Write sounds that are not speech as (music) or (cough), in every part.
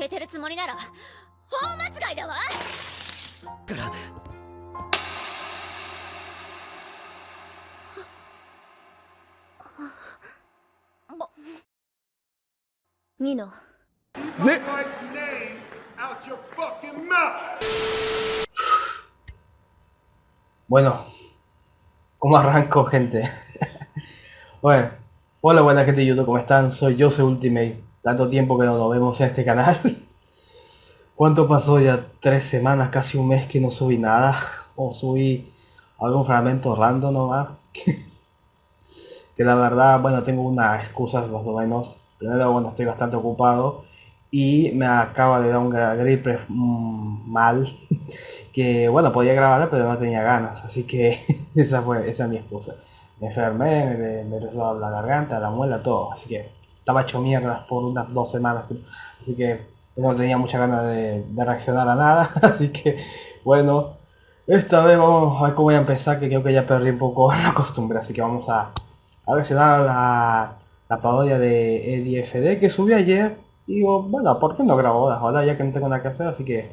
教えてるつもりなら大間違いだわからニノ Bueno, ¿cómo arranco, gente? bueno, hola buena gente de YouTube, ¿cómo están? Soy soy Ultimate. Tanto tiempo que no nos vemos en este canal. (laughs) ¿Cuánto pasó ya? Tres semanas, casi un mes que no subí nada. (laughs) O subí algún fragmento random nomás. (laughs) que la verdad, bueno, tengo unas excusas más o menos. Primero, bueno, estoy bastante ocupado. Y me acaba de dar un gripe mm, mal. que bueno, podía grabar pero no tenía ganas. Así que esa fue esa es mi excusa. Me enfermé, me, me, la garganta, la muela, todo. Así que estaba hecho mierda por unas dos semanas. Así que no tenía mucha ganas de, reaccionar a nada. (laughs) Así que bueno, esta vez vamos a ver cómo voy a empezar, que creo que ya perdí un poco (laughs) la costumbre. Así que vamos a, a reaccionar a la, parodia de EDFD que subí ayer. Y digo, bueno, ¿por qué no grabo ahora? Ahora ya que no tengo nada que hacer, así que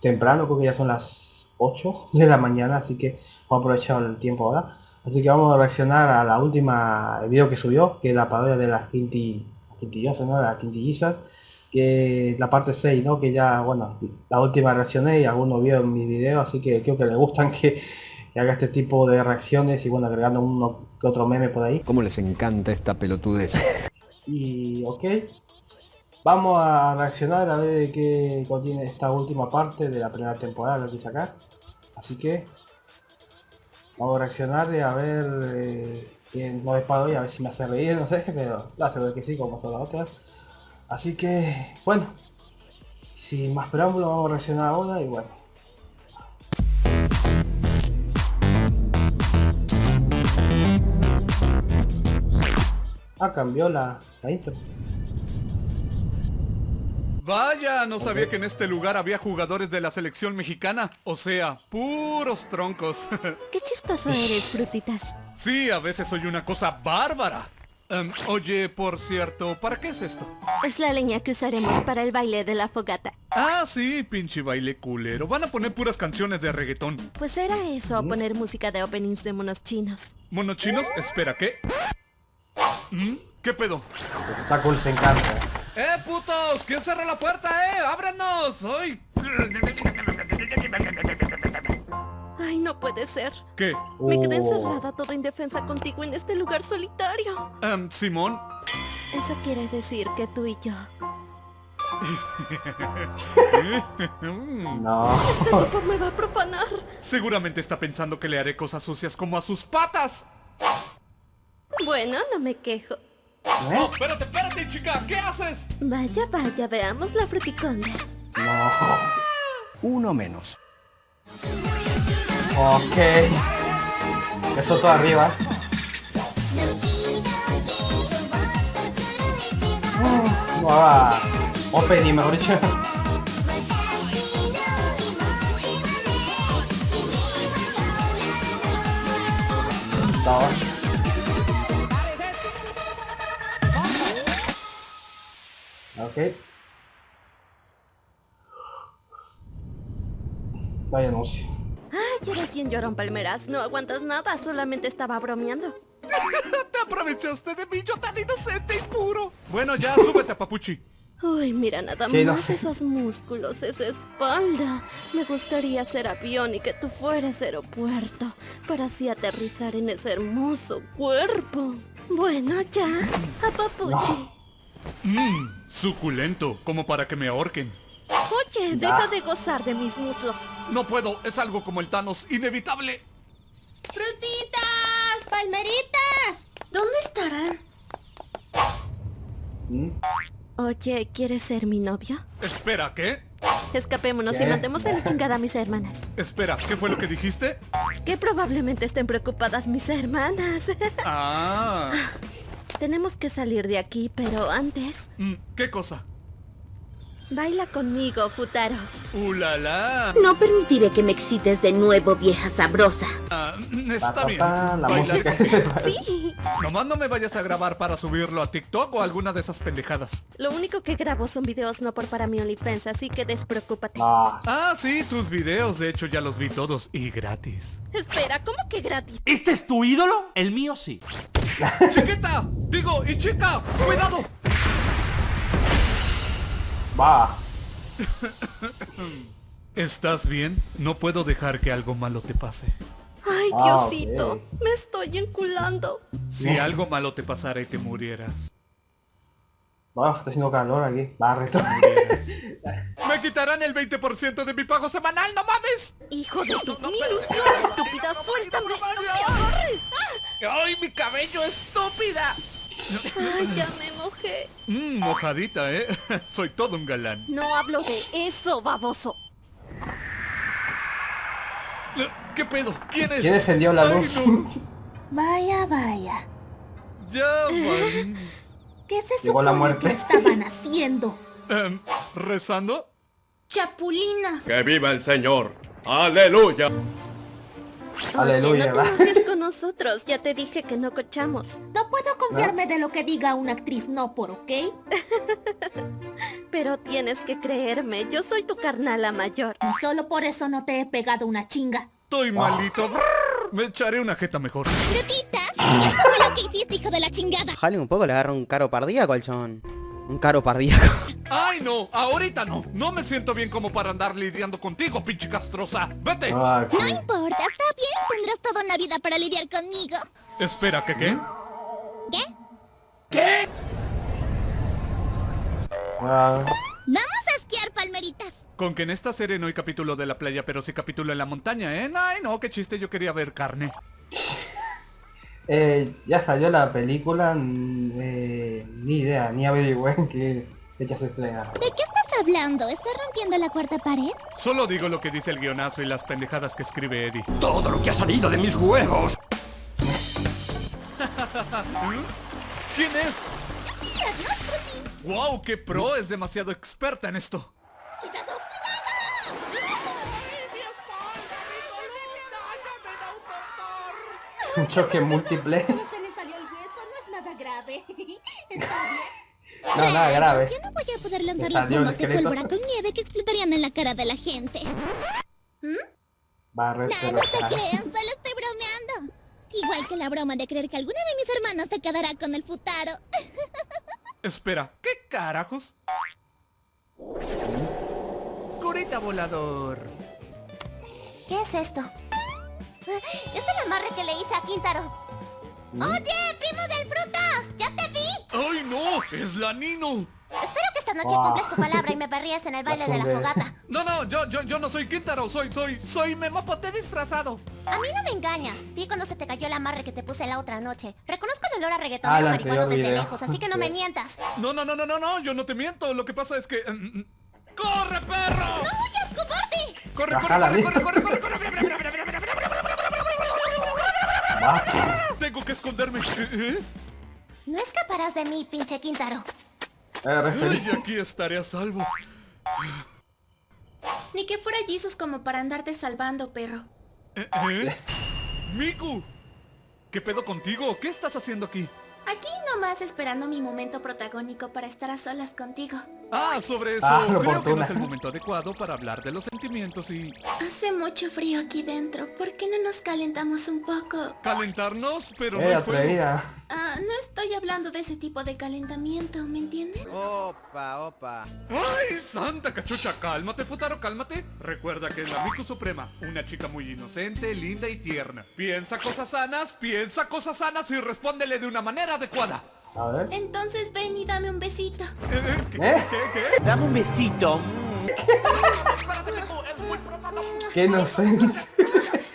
temprano, creo que ya son las 8 de la mañana, así que voy el tiempo ahora. Así que vamos a reaccionar a la última video que subió, que es la parodia de la Quinti, Quintillosa, ¿no? La Quintillizas, que la parte 6, ¿no? Que ya, bueno, la última reaccioné y algunos vieron mi video, así que creo que les gustan que, que, haga este tipo de reacciones y bueno, agregando uno que otro meme por ahí. ¿Cómo les encanta esta pelotudez? (laughs) y, ok, Vamos a reaccionar a ver qué contiene esta última parte de la primera temporada, que sacar. Así que vamos a reaccionar y a ver eh, quién no es y a ver si me hace reír, no sé, (laughs) pero la ver que sí, como son las otras. Así que, bueno, sin más preámbulos vamos a reaccionar ahora y bueno. Ah, cambió la, la intro. Vaya, no sabía que en este lugar había jugadores de la selección mexicana. O sea, puros troncos. (laughs) Qué chistoso eres, frutitas. Sí, a veces soy una cosa bárbara. Em, oye, por cierto, ¿para qué es esto? Es la leña que usaremos para el baile de la fogata. Ah, sí, pinche baile culero. Van a poner puras canciones de reggaetón. Pues era eso, poner música de openings de monos chinos. ¿Monos chinos? Espera, ¿qué? ¿Mm? ¿Qué pedo? Está cool, se encanta. ¡Eh, putos! ¿Quién cerró la puerta, eh? ¡Ábrenos! ¡Ay! Ay, no puede ser. ¿Qué? Me quedé oh. encerrada toda indefensa contigo en este lugar solitario. Um, Simón. Eso quiere decir que tú y yo... no. Este tipo me va a profanar. Seguramente está pensando que le haré cosas sucias como a sus patas. Bueno, no me quejo. ¿Eh? No, espérate, espérate, chica, ¿qué haces? Vaya, vaya, veamos la fruticonda. No. Uno menos. Ok. Eso todo arriba. No haga opening, mejor dicho. Ok. Vaya anuncio. Ay, era quien lloró en palmeras. No aguantas nada, solamente estaba bromeando. (laughs) Te aprovechaste de mí, yo tan inocente y puro. Bueno, ya, súbete, papuchi. Uy, mira nada más esos músculos, esa espalda. Me gustaría ser avión y que tú fueras aeropuerto, para así aterrizar en ese hermoso cuerpo. Bueno, ya, a papuchi. Mmm, suculento, como para que me ahorquen. Oye, deja de gozar de mis muslos. No puedo, es algo como el Thanos, inevitable. ¡Frutitas! ¡Palmeritas! ¿Dónde estarán? ¿Mm? Oye, ¿quieres ser mi novio? Espera, ¿qué? Escapémonos y matemos a la chingada a mis hermanas. Espera, ¿qué fue lo que dijiste? Que probablemente estén preocupadas mis hermanas. Ah. (laughs) Tenemos que salir de aquí, pero antes... Mm, ¿Qué cosa? Baila conmigo, Futaro. ¡Ulala! No permitiré que me excites de nuevo, vieja sabrosa. Ah, Pa, está bien. la Bailar música. (laughs) Sí. Nomás no me vayas a grabar para subirlo a TikTok o alguna de esas pendejadas. Lo único que grabo son videos no por para mi OnlyFans, así que despreocúpate. Ah, Ah, sí, tus videos, de hecho ya los vi todos y gratis. Espera, ¿cómo que gratis? ¿Este es tu ídolo? El mío sí. ¡Chiquita! Digo, y chica, cuidado. Va. ¿Estás bien? No puedo dejar que algo malo te pase. Ay, Ah, Diosito, me estoy enculando. Si algo malo te pasara y te murieras. Va, está haciendo calor aquí. Va. (laughs) Me quitarán el 20% de mi pago semanal, ¡no mames! Hijo de tu... ¡Mi ilusión, estúpida! ¡Suéltame! ¡No me agarres! ¡Ay, mi cabello, estúpida! ¡Ay, ya me Mmm, mojadita, ¿eh? (laughs) Soy todo un galán. No hablo de eso, baboso. ¿Qué pedo? ¿Quién es? ¿Quién encendió la luz? no. (laughs) Vaya, vaya. Ya, (laughs) man. ¿Qué se Llegó la supone muerte. que estaban haciendo? Em, ¿Rezando? Chapulina. ¡Que viva el Señor! ¡Aleluya! Aleluya, Oye, no va. te enojes con nosotros. Ya te dije que no cochamos. No puedo confiarme de lo que diga una actriz no por, ¿ok? (laughs) Pero tienes que creerme. Yo soy tu carnala mayor. Y solo por eso no te he pegado una chinga. Estoy malito. Brrr, Me echaré una jeta mejor. Frutitas, eso fue lo que hiciste, hijo de la chingada. Jale un poco, le agarra un caro pardíaco al chabón. Un caro pardíaco. (laughs) ¡Ay, no! Ahorita no. No me siento bien como para andar lidiando contigo, pinche castrosa. ¡Vete! Ah, No importa, está bien, tendrás toda una vida para lidiar conmigo. Espera, ¿qué qué? ¿Qué? Ah, Vamos a esquiar, palmeritas. Con que en esta serie no hay capítulo de la playa, pero sí capítulo en la montaña, ¿eh? Ay, no, qué chiste, yo quería ver carne. eh, ya salió la película. eh, ni idea, ni averigüé en qué fecha se estrena. ¿De qué estás hablando? ¿Estás rompiendo la cuarta pared? Solo digo lo que dice el guionazo y las pendejadas que escribe Eddie. Todo lo que ha salido de mis huevos. (laughs) ¿Quién es? ¡Wow! ¡Qué pro! Es demasiado experta en esto. Un choque múltiple. (laughs) se le salió el hueso, no es nada grave. (laughs) Está bien. No, nada grave. Ya no voy a poder lanzar ¿Te las bombas de pólvora con nieve que explotarían en la cara de la gente. Va, retro. No, no se crean, solo estoy bromeando. Igual que la broma de creer que alguno de mis hermanos se quedará con el futaro. (laughs) Espera, ¿qué carajos? Curita volador. ¿Qué es esto? Es el amarre que le hice a Quintaro. Oye, primo del frutas, ya te vi. ¡Ay, no! ¡Es la Nino! Espero que esta noche Wow. cumples tu palabra y me perrías en el baile de la fogata. No, no, yo, yo, yo no soy Quintaro, soy, soy, soy Memopote disfrazado. A mí no me engañas. Vi cuando se te cayó el amarre que te puse la otra noche. Reconozco el olor a reggaetón Ah, marihuano desde video. lejos, así que no me mientas. No, no, no, no, no, no, yo no te miento. Lo que pasa es que... mm, mm, ¡Corre, perro! ¡No huyas, cobarde! ¡Corre, Baja corre, la corre, vida. corre, corre, corre, corre! Va. Tengo que esconderme. ¿Eh, eh? No escaparás de mí, pinche Quintaro. Referí- Ay, aquí estaré a salvo. Ni que fuera Jesus como para andarte salvando, perro. ¿Eh, eh? ¡Miku! ¿Qué pedo contigo? ¿Qué estás haciendo aquí? Aquí nomás esperando mi momento protagónico para estar a solas contigo. Ah, sobre eso, Ah, creo que no es el momento adecuado para hablar de los sentimientos y Hace mucho frío aquí dentro. ¿Por qué no nos calentamos un poco? calentarnos, pero no Eh, fuego. atrevida. Ah, no estoy hablando de ese tipo de calentamiento, ¿me entienden? Opa, opa. ¡Ay, santa cachucha! Cálmate, Futaro, cálmate. Recuerda que es la Miku Suprema, una chica muy inocente, linda y tierna. Piensa cosas sanas, piensa cosas sanas y respóndele de una manera adecuada. A ver. Entonces ven y dame un besito. ¿Eh, eh, ¿Qué, ¿Eh? qué, qué? Dame un besito. Qué inocente. (laughs)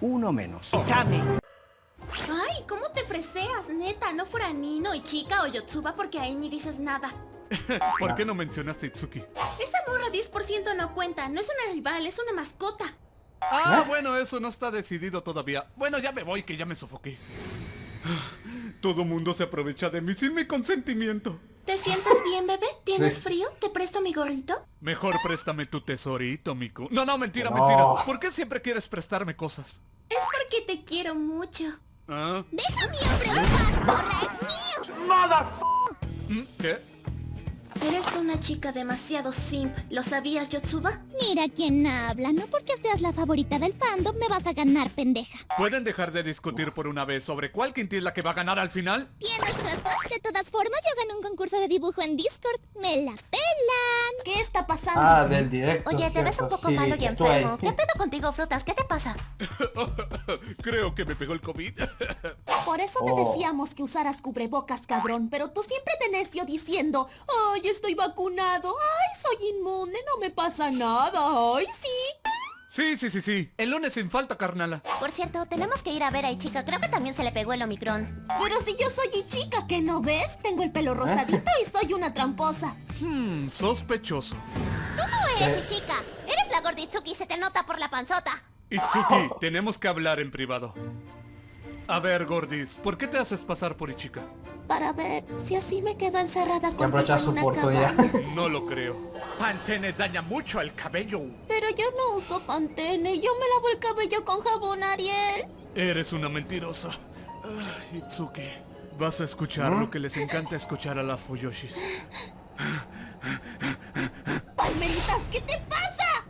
Uno menos. Dame. Ay, ¿cómo te freseas? Neta, no fuera Nino y Chica o Yotsuba porque ahí ni dices nada. (laughs) ¿Por qué no mencionaste a Itsuki? Esa morra 10% no cuenta, no es una rival, es una mascota. Ah, bueno, eso no está decidido todavía. Bueno, ya me voy, que ya me sofoqué. Todo mundo se aprovecha de mí sin mi consentimiento. ¿Te sientes bien, bebé? ¿Tienes Sí. frío? ¿Te presto mi gorrito? Mejor préstame tu tesorito, Miku. No, no, mentira, No. mentira. ¿Por qué siempre quieres prestarme cosas? Es porque te quiero mucho. ¿Ah? ¡Deja mi hombre en paz, zorra! ¡Es mío! ¿Mm? ¿Qué? Eres una chica demasiado simp. ¿Lo sabías, Yotsuba? Mira quién habla. No porque seas la favorita del fandom me vas a ganar, pendeja. ¿Pueden dejar de discutir por una vez sobre cuál quinti es la que va a ganar al final? Tienes razón. De todas formas, yo gané un concurso de dibujo en Discord. ¡Me la pelan! ¿Qué está pasando? Ah, del directo. Oye, te ves un poco sí, malo y enfermo. ¿Qué pedo contigo, frutas? ¿Qué te pasa? (laughs) Creo que me pegó el COVID. (laughs) Por eso te Oh. decíamos que usaras cubrebocas, cabrón. Pero tú siempre te necio diciendo, ay, estoy vacunado. Ay, soy inmune, no me pasa nada. Ay, sí. Sí, sí, sí, sí. El lunes sin falta, carnala. Por cierto, tenemos que ir a ver a Ichika. Creo que también se le pegó el Omicron. Pero si yo soy chica, ¿qué no ves? Tengo el pelo rosadito y soy una tramposa. Hmm, sospechoso. Tú no eres Ichika. Eres la gorditsuki, se te nota por la panzota. Itsuki, tenemos que hablar en privado. A ver, Gordis, ¿por qué te haces pasar por Ichika? Para ver si así me quedo encerrada aprovechar en su una oportunidad. cabaña. (laughs) No lo creo. Pantene daña mucho el cabello. Pero yo no uso pantene. Yo me lavo el cabello con jabón Ariel. Eres una mentirosa. Ah, Itsuki, vas a escuchar lo que les encanta escuchar a las Fuyoshis. (laughs) Palmeritas, ¿qué te pasa?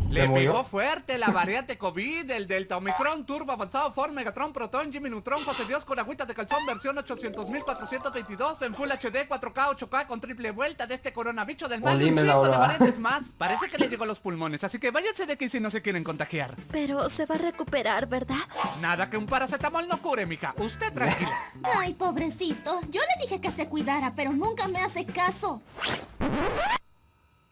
¿Se Le murió? pegó fuerte la variante COVID, el Delta Omicron, Turbo Avanzado, Ford, Megatron, Proton, Jimmy Neutron, José Dios con agüita de calzón, versión 800.422 en Full HD, 4K, 8K con triple vuelta de este coronavirus del mal y un chingo de variantes más. (laughs) Parece que le llegó a los pulmones, así que váyanse de aquí si no se quieren contagiar. Pero se va a recuperar, ¿verdad? Nada que un paracetamol no cure, mija. Usted tranquila. (laughs) Ay, pobrecito. Yo le dije que se cuidara, pero nunca me hace caso.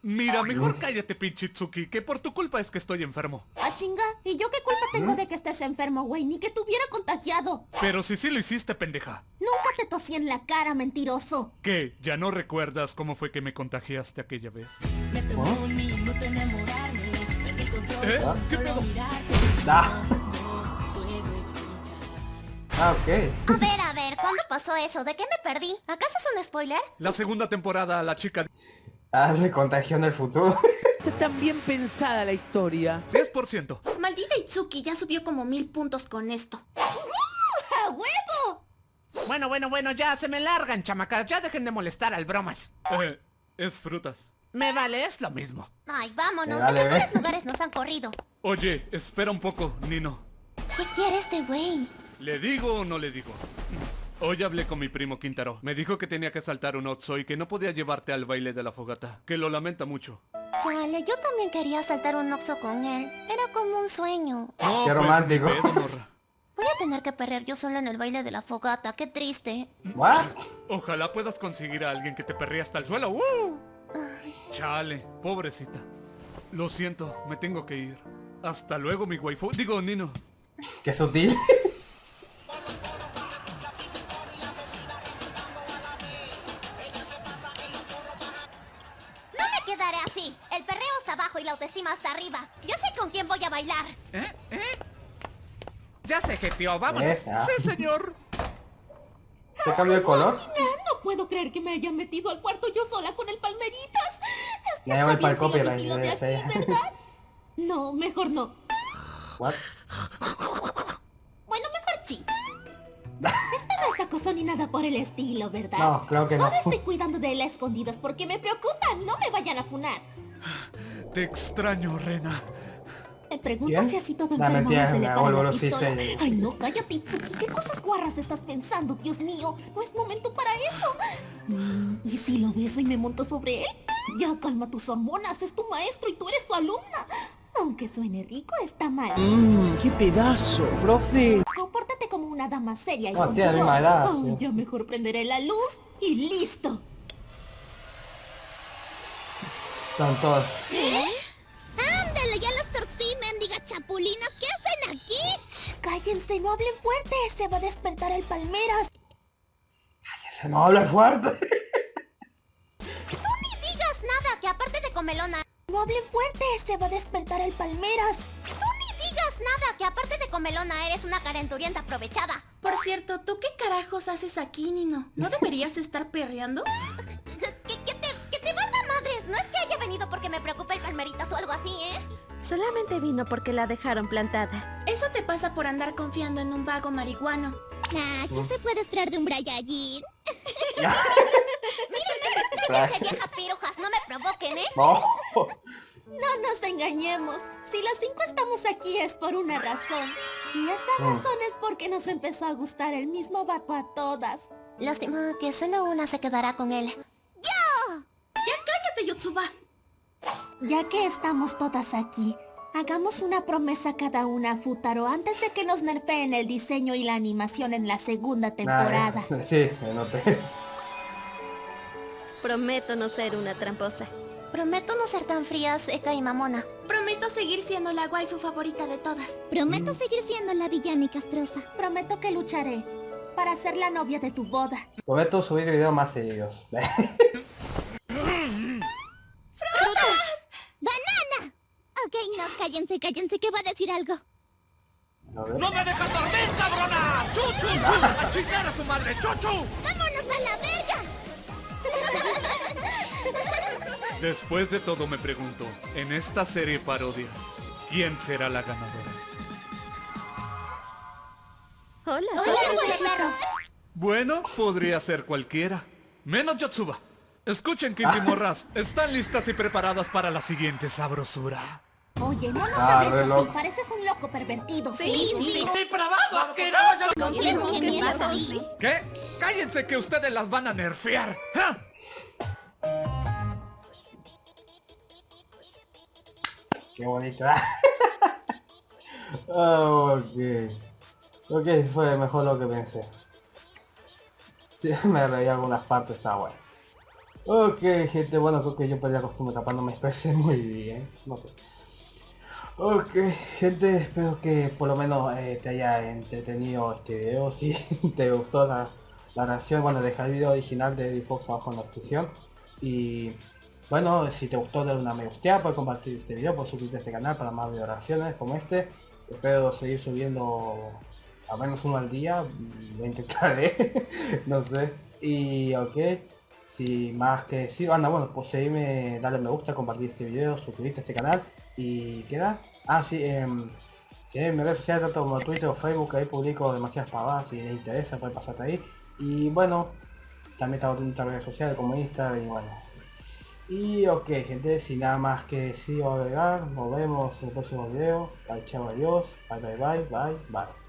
Mira, mejor cállate, pinche Itsuki, que por tu culpa es que estoy enfermo. Ah, chinga. ¿Y yo qué culpa tengo de que estés enfermo, güey? Ni que te hubiera contagiado. Pero si sí lo hiciste, pendeja. Nunca te tosí en la cara, mentiroso. ¿Qué? ¿Ya no recuerdas cómo fue que me contagiaste aquella vez? ¿Eh? ¿Qué pedo? Ah. Ah, ok. A ver, a ver, ¿cuándo pasó eso? ¿De qué me perdí? ¿Acaso es un spoiler? La segunda temporada, la chica... Ah, le contagió en el futuro. (laughs) Está tan bien pensada la historia. 10%. Maldita Itsuki ya subió como mil puntos con esto. ¡A huevo! Bueno, bueno, bueno, ya se me largan, chamacas. Ya dejen de molestar al bromas. Eh, es frutas. Me vale, es lo mismo. Ay, vámonos. Dale, de mejores lugares nos han corrido. Oye, espera un poco, Nino. ¿Qué quiere este güey? ¿Le digo o no le digo? Hoy hablé con mi primo Quintaro. Me dijo que tenía que saltar un Oxo y que no podía llevarte al baile de la fogata. Que lo lamenta mucho. Chale, yo también quería saltar un oxo con él. Era como un sueño. No, Qué pues, romántico. Voy a tener que perder yo sola en el baile de la fogata. Qué triste. What? Ojalá puedas conseguir a alguien que te perría hasta el suelo. ¡Uh! Chale, pobrecita. Lo siento, me tengo que ir. Hasta luego, mi waifu. Digo, Nino. Qué sutil. (laughs) quedaré así. El perreo está abajo y la autoestima está arriba. Yo sé con quién voy a bailar. ¿Eh? ¿Eh? Ya se jeteó, vámonos. Esa. Sí, señor. ¿Se cambió el color? No puedo creer que me haya metido al cuarto yo sola con el palmeritas. Es que Ya está voy bien si lo de aquí, ¿verdad? (laughs) No, mejor no. What? No ni nada por el estilo, ¿verdad? No, claro que no. Solo estoy cuidando de él a escondidas porque me preocupan. No me vayan a funar. Te extraño, Rena. Me preguntas ¿Quién? si así todo La enfermo mentira, se le me para la los sí, pistola. sí. Ay, no, cállate, Itsuki. ¿Qué cosas guarras estás pensando? Dios mío, no es momento para eso. Mm, ¿Y si lo beso y me monto sobre él? Ya calma tus hormonas, es tu maestro y tú eres su alumna. Aunque suene rico, está mal. Mmm, qué pedazo, profe. Compórtate como una dama seria y No, con sí. ya mejor prenderé la luz y listo. Están todos. ¡Ándale, ya las torcí, mendiga chapulinas! ¿Qué hacen aquí? Shh, cállense, no hablen fuerte. Se va a despertar el palmeras. Se no habla fuerte. Tú ni digas nada, que aparte de comelona... No hablen fuerte, se va a despertar el palmeras. Tú ni digas nada, que aparte de comelona eres una calenturienta aprovechada. Por cierto, ¿tú qué carajos haces aquí, Nino? ¿No deberías estar perreando? Que, que te, que te valga madres. No es que haya venido porque me preocupe el palmeritas o algo así, ¿eh? Solamente vino porque la dejaron plantada. Eso te pasa por andar confiando en un vago marihuano. Nah, ¿qué se puede esperar de un Brian? (laughs) Mírenme, déjense viejas pirujas, no me provoquen, ¿eh? No. No nos engañemos. Si las cinco estamos aquí es por una razón. Y esa Mm. razón es porque nos empezó a gustar el mismo vato a todas. Lástima que solo una se quedará con él. ¡Yo! ¡Ya cállate, Yotsuba! Ya que estamos todas aquí, hagamos una promesa cada una a Futaro antes de que nos nerfeen el diseño y la animación en la segunda temporada. Nah, (laughs) eh, sí, me noté. Prometo no ser una tramposa. Prometo no ser tan frías, Eka y Mamona. Prometo seguir siendo la waifu favorita de todas. Prometo seguir siendo la villana y castrosa. Prometo que lucharé para ser la novia de tu boda. Prometo subir videos más seguidos. (laughs) ¡Banana! Ok, no, cállense, cállense, que va a decir algo. A. ¡No me dejas dormir, cabrona! ¡Chu, chu, chu! ¡A chingar a su madre! ¡Chu, chu! ¡Vámonos a la verga! Después de todo me pregunto, en esta serie parodia, ¿quién será la ganadora? Hola. Hola, claro. Bueno, podría ser cualquiera. Menos Yotsuba. Escuchen, Kinti Morras, ¿están listas y preparadas para la siguiente sabrosura? Oye, no nos Ah, hables así, pareces un loco pervertido. Sí, sí. ¡Depravado, asqueroso! Confirmo que miedo, pasa? sí. ¿Qué? ¡Cállense que ustedes las van a nerfear! ¡Ja! Qué bonito. (laughs) Ah, ok. Ok, fue mejor lo que pensé. (laughs) Me reí algunas partes, está bueno. Ok, gente, bueno, creo que yo perdí la costumbre tapando me expresé (laughs) muy bien. Sé. Ok, gente, espero que por lo menos eh, te haya entretenido este video. Si te gustó la, la reacción, bueno, deja el video original de Fox abajo en la descripción. Y bueno, si te gustó, dale una me gusta, puedes compartir este video, puedes suscribirte a este canal para más video reacciones como este. Espero seguir subiendo al menos uno al día, mm, lo intentaré, (laughs) no sé. Y ok, si más que sí, anda, bueno, pues seguirme, darle me gusta, compartir este video, suscribirte a este canal y queda. Ah, em, si en mis redes sociales, tanto como Twitter o Facebook, ahí publico demasiadas pavadas, si les interesa, pueden pasarte ahí. Y bueno, también estamos en otras redes sociales como Instagram y bueno. Y ok, gente, sin nada más que decir o agregar, nos vemos en el próximo video. Bye, chao, adiós. Bye, bye, bye, bye, bye.